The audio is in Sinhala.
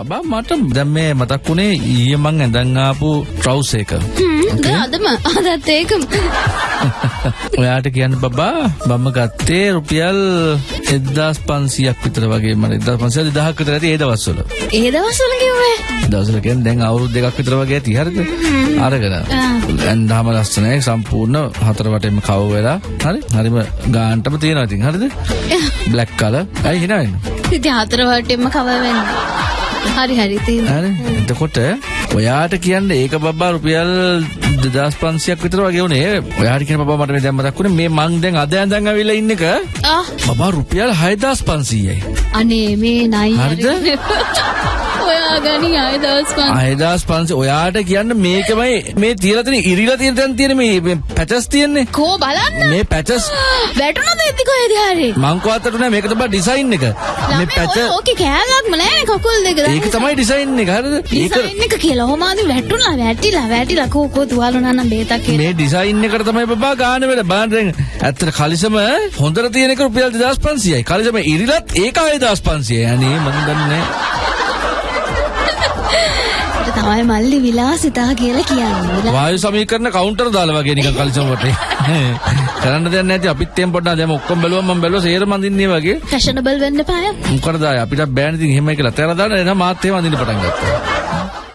බබා මට දැන් මේ මතක් වුණේ ඊයේ මං ඇඳන් ආපු ට්‍රවුස් එක. අදම අදත් ඒකම ඔයාට කියන්න බබා මම ගත්තේ රුපියල් 1500ක් විතර වගේ මම 1500 2000ක් විතර ඇති ඒ දවස්වල. ඒ දවස්වල කිව්වේ දවසල කියන්නේ දැන් අවුරුදු දෙකක් විතර වගේ ඇති හරිද? අරගෙන. ඇන්දාම ලස්සනයි සම්පූර්ණ හතර වටේම කව වෙලා හරි? හරිම ගාන්ටම තියෙනවා ඉතින් හරිද? Black colour. අයි hina වෙන්නේ. ඉතින් හතර වටෙම කව වෙන්නේ හරි හරි එතකොට ඔයාට කියන්න ඒක බබා රුපියල් 2500ක් විතර වගේ උනේ ඔයාට කියන බබා මට මේ දැන් මතක් වුණේ. මේ මං දැන් අද ඇඳන් අවිල්ලා ඉන්න එක. ආ. බබා රුපියල් 6500යි අනේ මේ නයි හරිද? ඔයා ගනි ආය දවස් පන් 6500 ඔයාට කියන්න මේකමයි මේ තියලා තියෙන ඉරිලා තියෙන තැන තියෙන මේ පැචස් තියෙන්නේ. කෝ බලන්න. මේ පැචස් වැටුණද එති කොහෙද හරි? මං කවත්තට නෑ මේක තමයි ඩිසයින් එක. මේ පැච ඕකේ කෑල්ලක්ම නෑනේ කකුල් දෙක. ඒක තමයි ඩිසයින් එක. හරිද? ඩිසයින් එක කියලා හොමාදි වැටුණා වැටිලා වැටිලා. කෝ කෝ තුවාලුනා නම් බේතක් කියලා. මේ ඩිසයින් එකට තමයි බබා ගාන වෙලා බලන්න දැන් ඇත්තට කලිසම හොඳට තියෙන එක රුපියල් 2500යි. කලිසම ඉරිලත් ඒක 6500යි අනේ මම දන්නේ ඒක තමයි මල්ලි විලාසිතා කියලා කියන්නේ. වායු සමීකරණ කවුන්ටර් දාලා වගේ නිකන් කලිසම වටේ. කරන්න දෙයක් නැති අපිත් එම් පොඩ්ඩක් දැන් ඔක්කොම බැලුවම මම බැලුවා සේරම අඳින්නේ වගේ. ෆැෂනබල් වෙන්න පාය මොකටද ආයේ? අපිට බෑන් ඉතින් එහෙමයි කියලා. තේරලා දාන්න. එනවා මාත් එහෙම අඳින්න පටන් ගත්තා